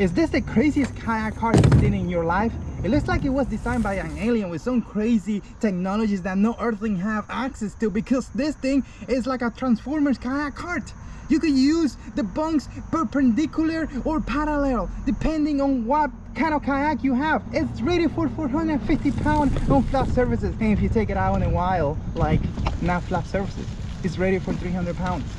Is this the craziest kayak cart you've seen in your life? It looks like it was designed by an alien with some crazy technologies that no earthling have access to because this thing is like a Transformers kayak cart. You could use the bunks perpendicular or parallel depending on what kind of kayak you have. It's rated for 450 pounds on flat surfaces and if you take it out in a while like not flat surfaces, it's rated for 300 pounds.